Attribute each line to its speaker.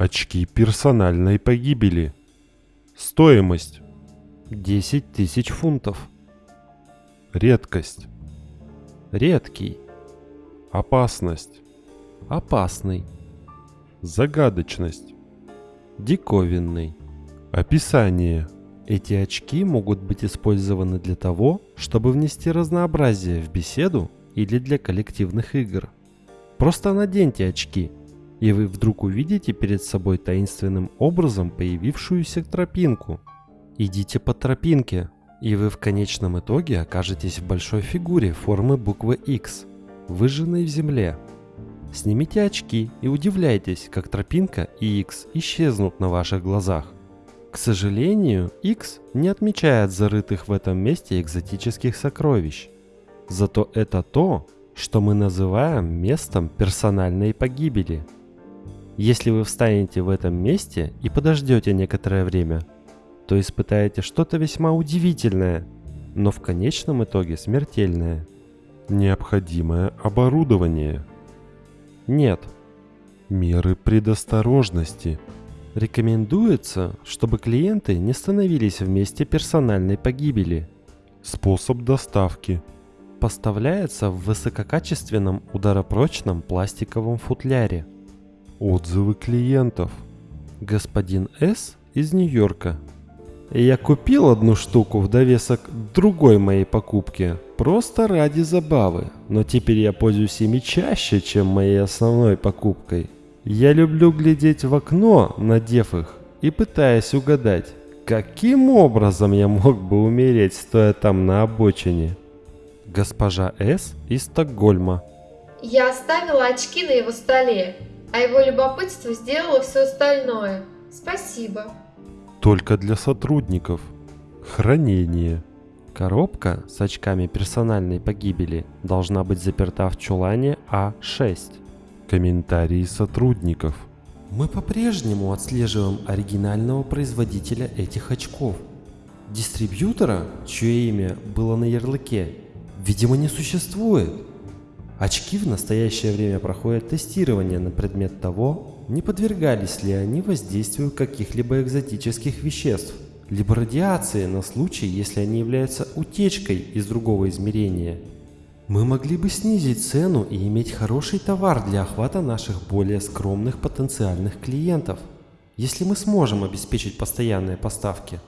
Speaker 1: Очки персональной погибели. Стоимость 10 тысяч фунтов. Редкость.
Speaker 2: Редкий.
Speaker 1: Опасность.
Speaker 2: Опасный.
Speaker 1: Загадочность.
Speaker 2: Диковинный.
Speaker 1: Описание.
Speaker 2: Эти очки могут быть использованы для того, чтобы внести разнообразие в беседу или для коллективных игр. Просто наденьте очки, и вы вдруг увидите перед собой таинственным образом появившуюся тропинку. Идите по тропинке, и вы в конечном итоге окажетесь в большой фигуре формы буквы X, выжженной в земле. Снимите очки и удивляйтесь, как тропинка и X исчезнут на ваших глазах. К сожалению, X не отмечает зарытых в этом месте экзотических сокровищ. Зато это то, что мы называем местом персональной погибели. Если вы встанете в этом месте и подождете некоторое время, то испытаете что-то весьма удивительное, но в конечном итоге смертельное.
Speaker 1: Необходимое оборудование.
Speaker 2: Нет,
Speaker 1: Меры предосторожности.
Speaker 2: рекомендуется, чтобы клиенты не становились в месте персональной погибели.
Speaker 1: Способ доставки.
Speaker 2: Поставляется в высококачественном ударопрочном пластиковом футляре.
Speaker 1: Отзывы клиентов.
Speaker 2: Господин С. из Нью-Йорка. Я купил одну штуку в довесок другой моей покупке, просто ради забавы, но теперь я пользуюсь ими чаще, чем моей основной покупкой. Я люблю глядеть в окно, надев их, и пытаясь угадать, каким образом я мог бы умереть, стоя там на обочине. Госпожа С. из Стокгольма.
Speaker 3: Я оставила очки на его столе, а его любопытство сделало все остальное. Спасибо.
Speaker 1: Только для сотрудников. Хранение.
Speaker 2: Коробка с очками персональной погибели должна быть заперта в чулане А6.
Speaker 1: Комментарии сотрудников.
Speaker 2: Мы по-прежнему отслеживаем оригинального производителя этих очков. Дистрибьютора, чье имя было на ярлыке, видимо не существует. Очки в настоящее время проходят тестирование на предмет того, не подвергались ли они воздействию каких-либо экзотических веществ, либо радиации на случай, если они являются утечкой из другого измерения. Мы могли бы снизить цену и иметь хороший товар для охвата наших более скромных потенциальных клиентов, если мы сможем обеспечить постоянные поставки.